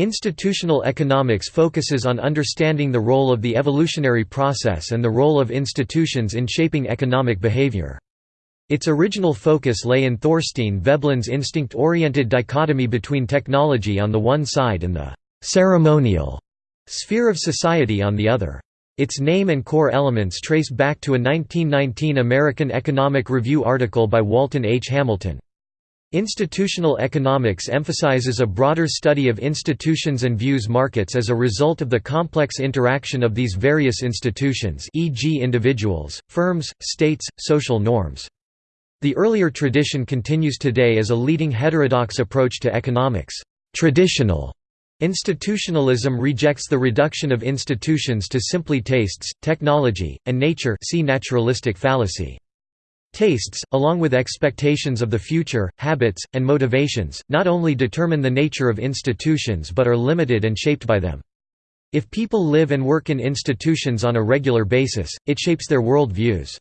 Institutional economics focuses on understanding the role of the evolutionary process and the role of institutions in shaping economic behavior. Its original focus lay in Thorstein Veblen's instinct-oriented dichotomy between technology on the one side and the «ceremonial» sphere of society on the other. Its name and core elements trace back to a 1919 American Economic Review article by Walton H. Hamilton. Institutional economics emphasizes a broader study of institutions and views markets as a result of the complex interaction of these various institutions e.g. individuals, firms, states, social norms. The earlier tradition continues today as a leading heterodox approach to economics. Traditional institutionalism rejects the reduction of institutions to simply tastes, technology, and nature see naturalistic fallacy. Tastes, along with expectations of the future, habits, and motivations, not only determine the nature of institutions but are limited and shaped by them. If people live and work in institutions on a regular basis, it shapes their world views.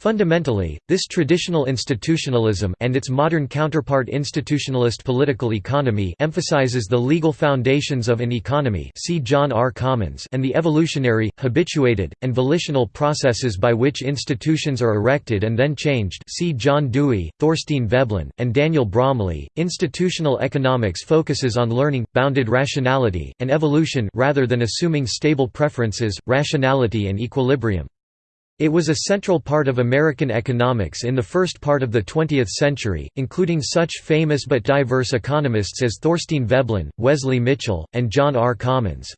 Fundamentally, this traditional institutionalism and its modern counterpart institutionalist political economy emphasizes the legal foundations of an economy see John R. Commons and the evolutionary, habituated, and volitional processes by which institutions are erected and then changed see John Dewey, Thorstein Veblen, and Daniel Bromley. Institutional economics focuses on learning, bounded rationality, and evolution rather than assuming stable preferences, rationality and equilibrium. It was a central part of American economics in the first part of the 20th century, including such famous but diverse economists as Thorstein Veblen, Wesley Mitchell, and John R. Commons.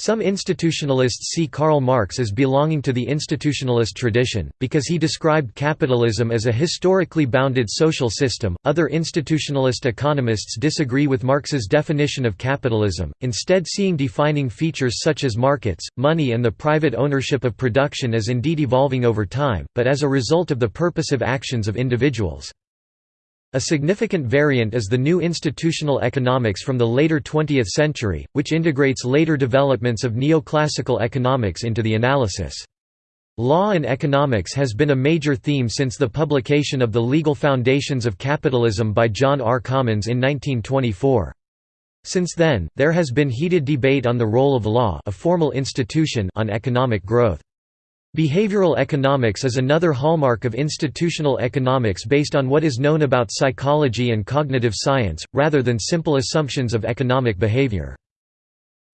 Some institutionalists see Karl Marx as belonging to the institutionalist tradition, because he described capitalism as a historically bounded social system. Other institutionalist economists disagree with Marx's definition of capitalism, instead, seeing defining features such as markets, money, and the private ownership of production as indeed evolving over time, but as a result of the purposive actions of individuals. A significant variant is the new institutional economics from the later 20th century, which integrates later developments of neoclassical economics into the analysis. Law and economics has been a major theme since the publication of The Legal Foundations of Capitalism by John R. Commons in 1924. Since then, there has been heated debate on the role of law a formal institution on economic growth. Behavioral economics is another hallmark of institutional economics based on what is known about psychology and cognitive science, rather than simple assumptions of economic behavior.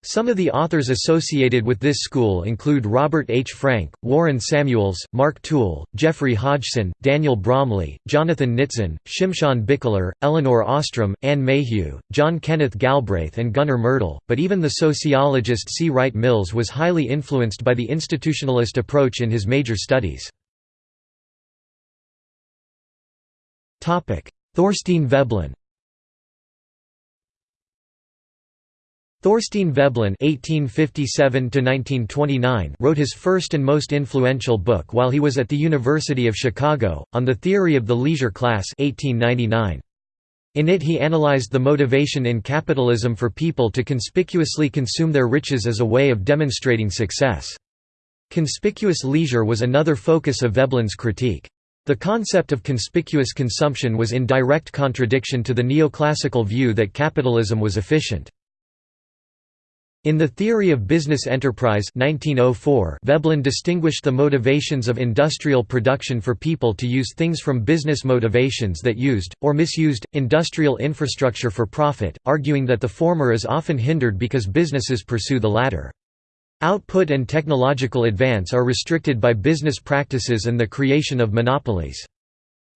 Some of the authors associated with this school include Robert H. Frank, Warren Samuels, Marc Tool, Geoffrey Hodgson, Daniel Bromley, Jonathan Nitzan, Shimshon Bichler, Elinor Ostrom, Anne Mayhew, John Kenneth Galbraith and Gunnar Myrdal, but even the sociologist C. Wright Mills was highly influenced by the institutionalist approach in his major studies. Thorstein Veblen Thorstein Veblen (1857–1929) wrote his first and most influential book while he was at the University of Chicago, on the theory of the leisure class (1899). In it he analyzed the motivation in capitalism for people to conspicuously consume their riches as a way of demonstrating success. Conspicuous leisure was another focus of Veblen's critique. The concept of conspicuous consumption was in direct contradiction to the neoclassical view that capitalism was efficient. In The Theory of Business Enterprise 1904, Veblen distinguished the motivations of industrial production for people to use things from business motivations that used, or misused, industrial infrastructure for profit, arguing that the former is often hindered because businesses pursue the latter. Output and technological advance are restricted by business practices and the creation of monopolies.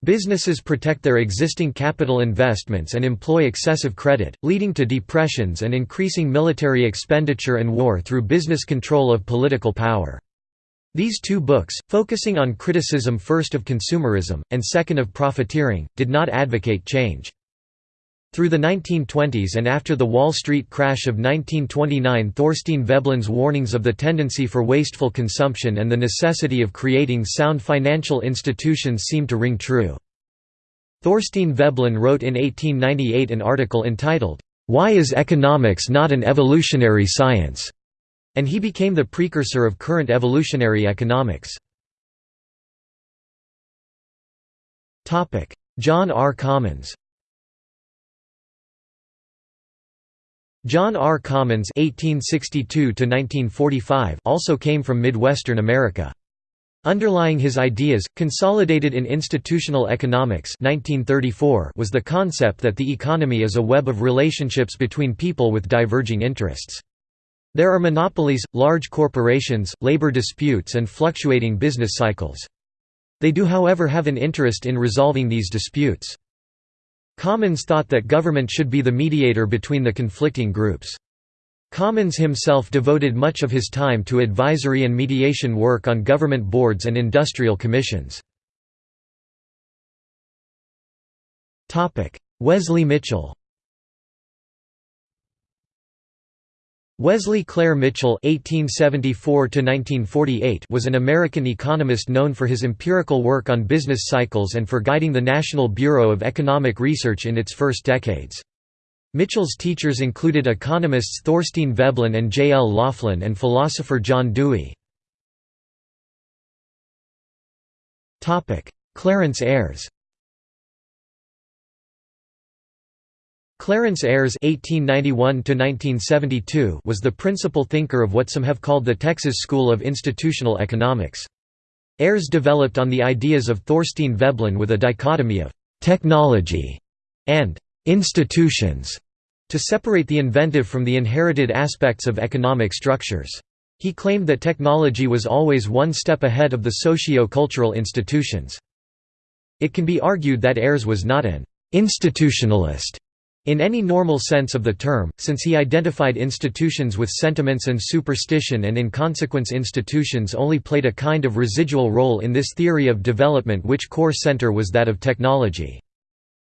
Businesses protect their existing capital investments and employ excessive credit, leading to depressions and increasing military expenditure and war through business control of political power. These two books, focusing on criticism first of consumerism, and second of profiteering, did not advocate change. Through the 1920s and after the Wall Street crash of 1929 Thorstein Veblen's warnings of the tendency for wasteful consumption and the necessity of creating sound financial institutions seemed to ring true. Thorstein Veblen wrote in 1898 an article entitled, "'Why is Economics Not an Evolutionary Science?' and he became the precursor of current evolutionary economics. John R. Commons John R. Commons (1862–1945) also came from Midwestern America. Underlying his ideas, consolidated in Institutional Economics 1934, was the concept that the economy is a web of relationships between people with diverging interests. There are monopolies, large corporations, labor disputes and fluctuating business cycles. They do however have an interest in resolving these disputes. Commons thought that government should be the mediator between the conflicting groups. Commons himself devoted much of his time to advisory and mediation work on government boards and industrial commissions. Wesley Mitchell Wesley Clair Mitchell (1874–1948) was an American economist known for his empirical work on business cycles and for guiding the National Bureau of Economic Research in its first decades. Mitchell's teachers included economists Thorstein Veblen and J. L. Laughlin and philosopher John Dewey. Clarence Ayres Clarence Ayres (1891–1972) was the principal thinker of what some have called the Texas School of Institutional Economics. Ayres developed on the ideas of Thorstein Veblen with a dichotomy of «technology» and «institutions» to separate the inventive from the inherited aspects of economic structures. He claimed that technology was always one step ahead of the socio-cultural institutions. It can be argued that Ayres was not an institutionalist in any normal sense of the term, since he identified institutions with sentiments and superstition and in consequence institutions only played a kind of residual role in this theory of development which core center was that of technology.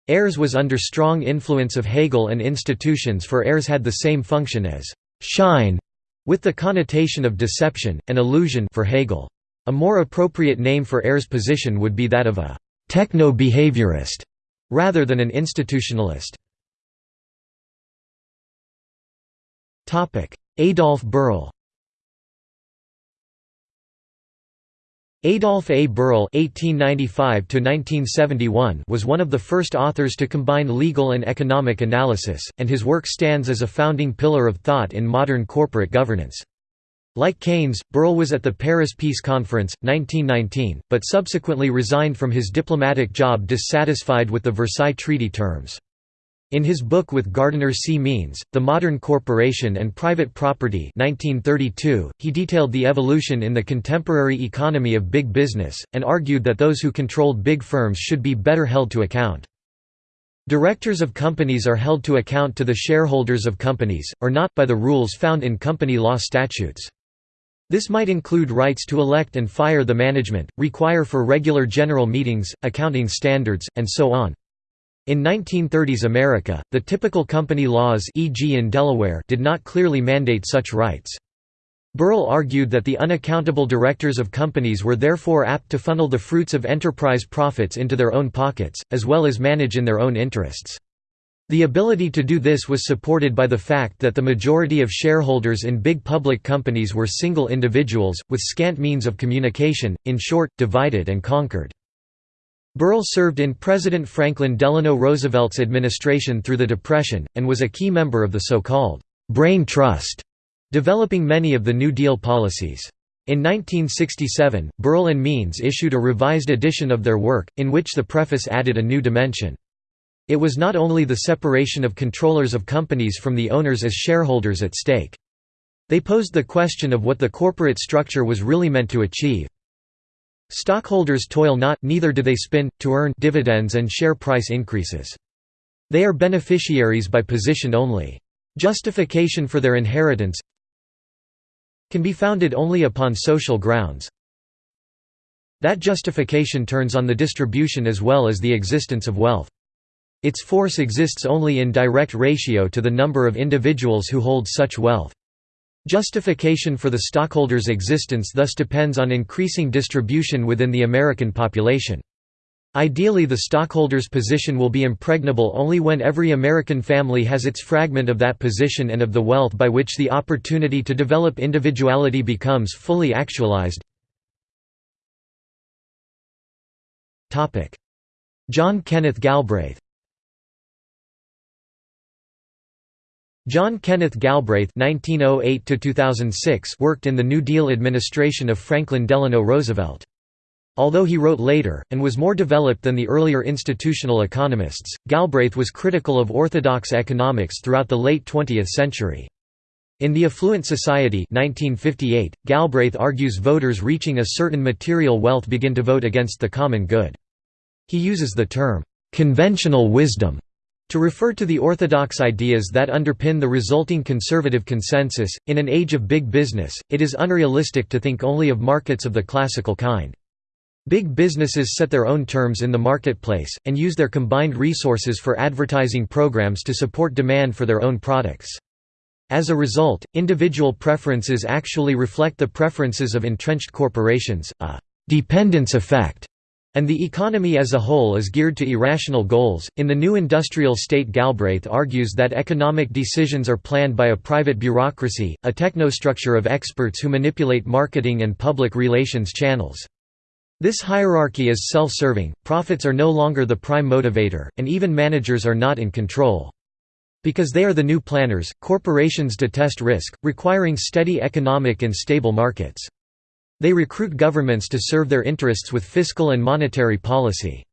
Ayres was under strong influence of Hegel and institutions for Ayres had the same function as «Schein» with the connotation of deception, and illusion for Hegel. A more appropriate name for Ayres' position would be that of a «techno-behaviorist» rather than an institutionalist. Adolf Berle Adolf A. Berle (1895–1971) was one of the first authors to combine legal and economic analysis, and his work stands as a founding pillar of thought in modern corporate governance. Like Keynes, Berle was at the Paris Peace Conference, 1919, but subsequently resigned from his diplomatic job dissatisfied with the Versailles Treaty terms. In his book with Gardiner C. Means, The Modern Corporation and Private Property 1932, he detailed the evolution in the contemporary economy of big business, and argued that those who controlled big firms should be better held to account. Directors of companies are held to account to the shareholders of companies, or not, by the rules found in company law statutes. This might include rights to elect and fire the management, require for regular general meetings, accounting standards, and so on. In 1930s America, the typical company laws e.g. in Delaware did not clearly mandate such rights. Berle argued that the unaccountable directors of companies were therefore apt to funnel the fruits of enterprise profits into their own pockets, as well as manage in their own interests. The ability to do this was supported by the fact that the majority of shareholders in big public companies were single individuals, with scant means of communication, in short, divided and conquered. Berle served in President Franklin Delano Roosevelt's administration through the Depression, and was a key member of the so-called «Brain Trust», developing many of the New Deal policies. In 1967, Berle and Means issued a revised edition of their work, in which the preface added a new dimension. It was not only the separation of controllers of companies from the owners as shareholders at stake. They posed the question of what the corporate structure was really meant to achieve. Stockholders toil not, neither do they spin, to earn dividends and share price increases. They are beneficiaries by position only. Justification for their inheritance can be founded only upon social grounds. That justification turns on the distribution as well as the existence of wealth. Its force exists only in direct ratio to the number of individuals who hold such wealth. Justification for the stockholders' existence thus depends on increasing distribution within the American population. Ideally the stockholder's position will be impregnable only when every American family has its fragment of that position and of the wealth by which the opportunity to develop individuality becomes fully actualized. John Kenneth Galbraith John Kenneth Galbraith (1908–2006) worked in the New Deal administration of Franklin Delano Roosevelt. Although he wrote later, and was more developed than the earlier institutional economists, Galbraith was critical of orthodox economics throughout the late 20th century. In The Affluent Society 1958, Galbraith argues voters reaching a certain material wealth begin to vote against the common good. He uses the term, "'conventional wisdom' To refer to the orthodox ideas that underpin the resulting conservative consensus, in an age of big business, it is unrealistic to think only of markets of the classical kind. Big businesses set their own terms in the marketplace, and use their combined resources for advertising programs to support demand for their own products. As a result, individual preferences actually reflect the preferences of entrenched corporations, a «dependence effect» and the economy as a whole is geared to irrational goals. In the new industrial state, Galbraith argues that economic decisions are planned by a private bureaucracy, a technostructure of experts who manipulate marketing and public relations channels. This hierarchy is self-serving, profits are no longer the prime motivator, and even managers are not in control. Because they are the new planners, corporations detest risk, requiring steady economic and stable markets. They recruit governments to serve their interests with fiscal and monetary policy.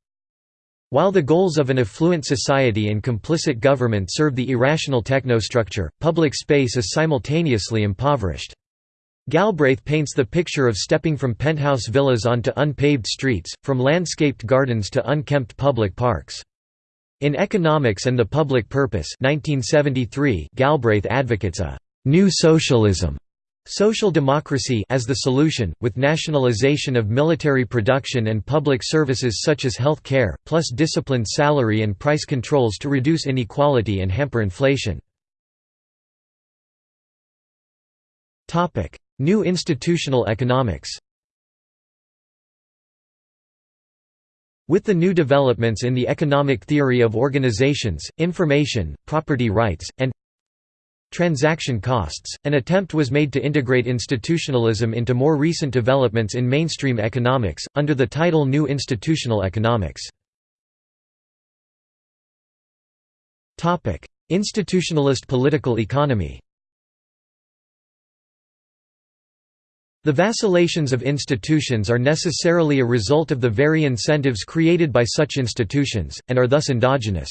While the goals of an affluent society and complicit government serve the irrational technostructure, public space is simultaneously impoverished. Galbraith paints the picture of stepping from penthouse villas onto unpaved streets, from landscaped gardens to unkempt public parks. In Economics and the Public Purpose 1973, Galbraith advocates a «new socialism» Social democracy as the solution, with nationalization of military production and public services such as health care, plus disciplined salary and price controls to reduce inequality and hamper inflation. New institutional economics With the new developments in the economic theory of organizations, information, property rights, and Transaction costs. An attempt was made to integrate institutionalism into more recent developments in mainstream economics, under the title New Institutional Economics. Institutionalist political economy The vacillations of institutions are necessarily a result of the very incentives created by such institutions, and are thus endogenous.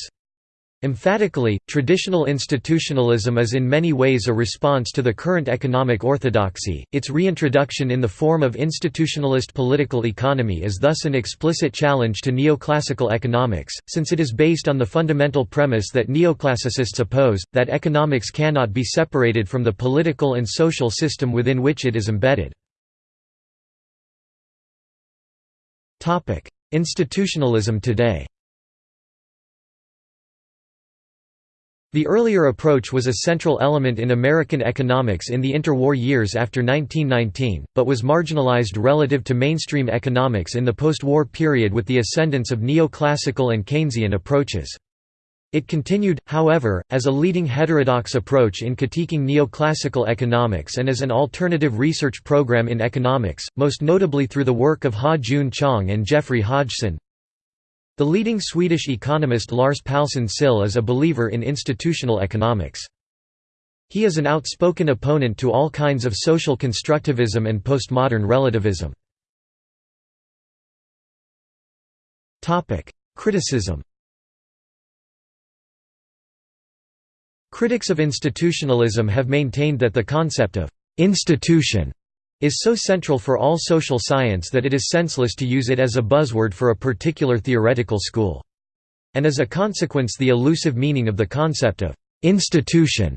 Emphatically, traditional institutionalism is in many ways a response to the current economic orthodoxy, its reintroduction in the form of institutionalist political economy is thus an explicit challenge to neoclassical economics, since it is based on the fundamental premise that neoclassicists oppose, that economics cannot be separated from the political and social system within which it is embedded. Topic: Institutionalism today The earlier approach was a central element in American economics in the interwar years after 1919, but was marginalized relative to mainstream economics in the post-war period with the ascendance of neoclassical and Keynesian approaches. It continued, however, as a leading heterodox approach in critiquing neoclassical economics and as an alternative research program in economics, most notably through the work of Ha-Joon Chang and Geoffrey Hodgson, the leading Swedish economist Lars Palsson Syll is a believer in institutional economics. He is an outspoken opponent to all kinds of social constructivism and postmodern relativism. Criticism Critics of institutionalism have maintained that the concept of «institution» is so central for all social science that it is senseless to use it as a buzzword for a particular theoretical school. And as a consequence the elusive meaning of the concept of «institution»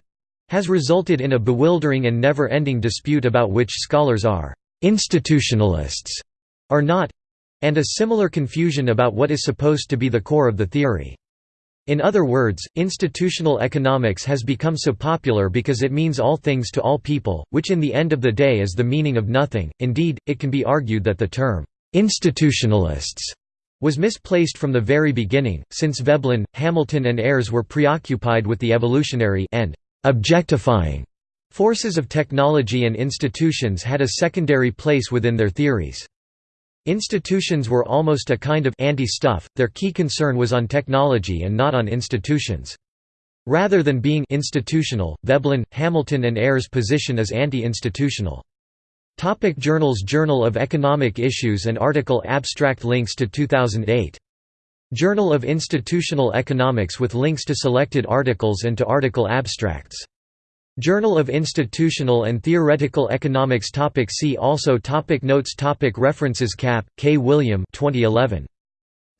has resulted in a bewildering and never-ending dispute about which scholars are «institutionalists» or not, and a similar confusion about what is supposed to be the core of the theory. In other words, institutional economics has become so popular because it means all things to all people, which in the end of the day is the meaning of nothing. Indeed, it can be argued that the term institutionalists was misplaced from the very beginning, since Veblen, Hamilton and Ayres were preoccupied with the evolutionary and objectifying forces of technology and institutions had a secondary place within their theories. Institutions were almost a kind of anti-stuff, their key concern was on technology and not on institutions. Rather than being institutional, Veblen, Hamilton and Ayres' position is anti-institutional. Topic journals Journal of Economic Issues and article abstract links to 2008. Journal of Institutional Economics with links to selected articles and to article abstracts. Journal of Institutional and Theoretical Economics topic See also topic Notes topic References Kapp, K. William 2011.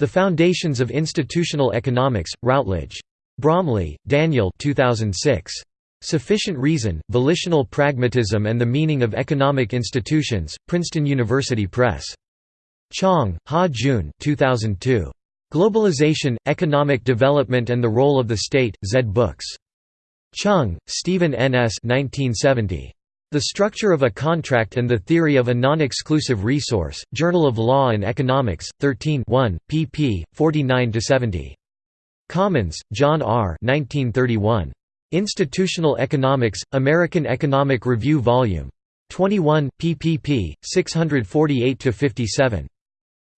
The Foundations of Institutional Economics, Routledge. Bromley, Daniel 2006. Sufficient Reason, Volitional Pragmatism and the Meaning of Economic Institutions, Princeton University Press. Chang, Ha-Joon 2002. Globalization, Economic Development and the Role of the State, Zed Books. Cheung, Steven N. S. 1970. The Structure of a Contract and the Theory of a Non-Exclusive Resource, Journal of Law and Economics, 13 1, pp. 49–70. Commons, John R. 1931. Institutional Economics, American Economic Review Vol. 21, ppp. 648–57.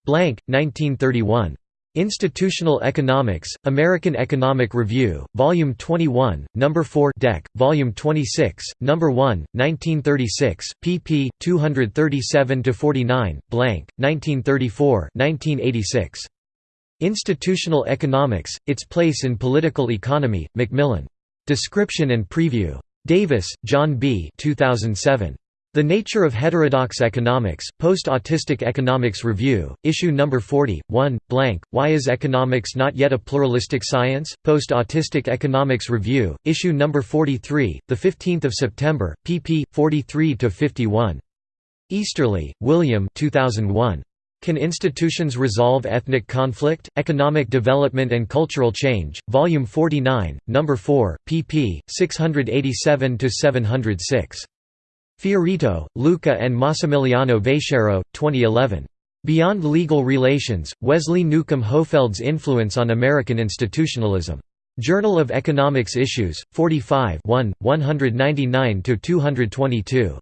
Blank, 1931. Institutional Economics, American Economic Review, Volume 21, No. 4 Dec, Volume 26, No. 1, 1936, pp. 237–49, blank, 1934 1986. Institutional Economics, Its Place in Political Economy, Macmillan. Description and Preview. Davis, John B. 2007. The Nature of Heterodox Economics, Post-Autistic Economics Review, Issue No. 40, 1, blank, Why is Economics Not Yet a Pluralistic Science? Post-Autistic Economics Review, Issue No. 43, 15 September, pp. 43–51. Easterly, William 2001. Can Institutions Resolve Ethnic Conflict? Economic Development and Cultural Change, Volume 49, No. 4, pp. 687–706. Fiorito, Luca and Massimiliano Vatiero, 2011. Beyond Legal Relations, Wesley Newcomb Hohfeld's Influence on American Institutionalism. Journal of Economics Issues, 45 199–222.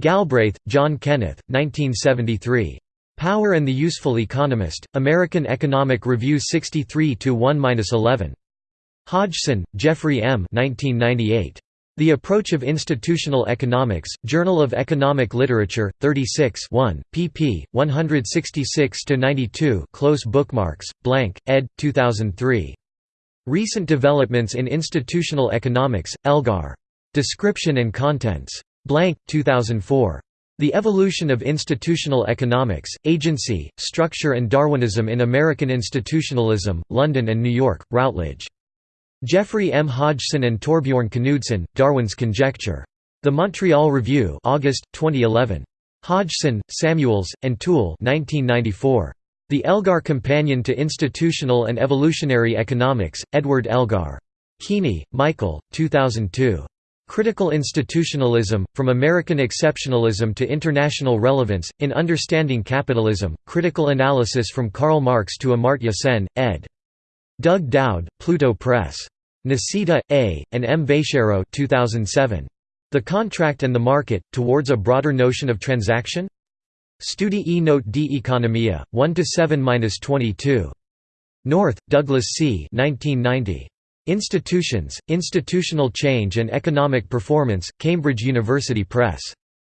Galbraith, John Kenneth, 1973. Power and the Useful Economist, American Economic Review 63–1–11. Hodgson, Geoffrey M. 1998. The Approach of Institutional Economics, Journal of Economic Literature, 36 1, pp. 166–92 close bookmarks, blank, ed. 2003. Recent Developments in Institutional Economics, Elgar. Description and Contents. Blank, 2004. The Evolution of Institutional Economics, Agency, Structure and Darwinism in American Institutionalism, London and New York, Routledge. Geoffrey M. Hodgson and Torbjorn Knudsen, Darwin's Conjecture. The Montreal Review August, 2011. Hodgson, Samuels, and Tool 1994. The Elgar Companion to Institutional and Evolutionary Economics, Edward Elgar. Keaney, Michael, 2002. Critical Institutionalism, From American Exceptionalism to International Relevance, in Understanding Capitalism, Critical Analysis from Karl Marx to Amartya Sen, ed. Doug Dowd, Pluto Press. Nicita, A., and M. Vatiero 2007. The Contract and the Market, Towards a Broader Notion of Transaction? Studi e Note di Economia, 1–7–22. North, Douglass C. 1990. Institutions, Institutional Change and Economic Performance, Cambridge University Press.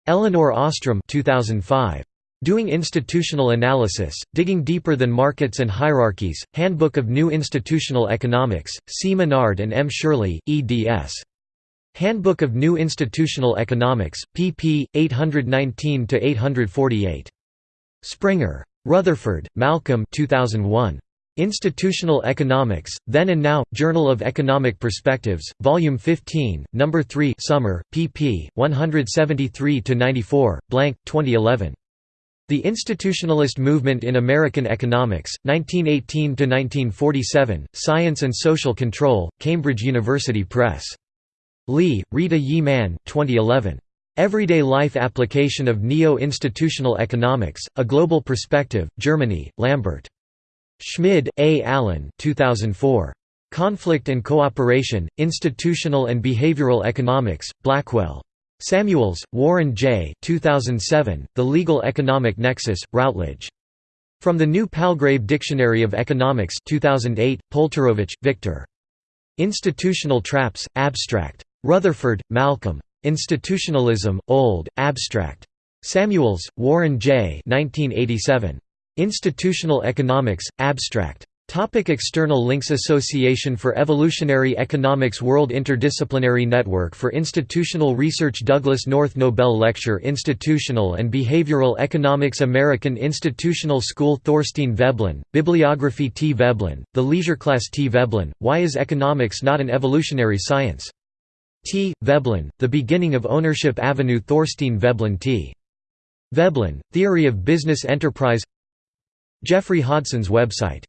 Elinor Ostrom 2005. Doing Institutional Analysis, Digging Deeper Than Markets and Hierarchies, Handbook of New Institutional Economics, C. Menard and M. Shirley, eds. Handbook of New Institutional Economics, pp. 819–848. Springer. Rutherford, Malcolm 2001. Institutional Economics, Then and Now, Journal of Economic Perspectives, Volume 15, No. 3 Summer, pp. 173–94, blank, 2011. The Institutionalist Movement in American Economics, 1918–1947, Science and Social Control, Cambridge University Press. Lee, Rita Yi Man 2011. Everyday Life Application of Neo-Institutional Economics, A Global Perspective, Germany, Lambert. Schmid, A. Allen 2004. Conflict and Cooperation, Institutional and Behavioral Economics, Blackwell. Samuels, Warren J. 2007, The Legal Economic Nexus, Routledge. From the New Palgrave Dictionary of Economics 2008, Polterovich, Victor. Institutional Traps, Abstract. Rutherford, Malcolm. Institutionalism, Old, Abstract. Samuels, Warren J. 1987. Institutional Economics, Abstract. Topic external links Association for Evolutionary Economics World Interdisciplinary Network for Institutional Research Douglass North Nobel Lecture Institutional and Behavioral Economics American Institutional School Thorstein Veblen, Bibliography T. Veblen, The Leisure Class T. Veblen, Why is Economics Not an Evolutionary Science? T. Veblen, The Beginning of Ownership Avenue Thorstein Veblen T. Veblen, Theory of Business Enterprise Geoffrey Hodgson's website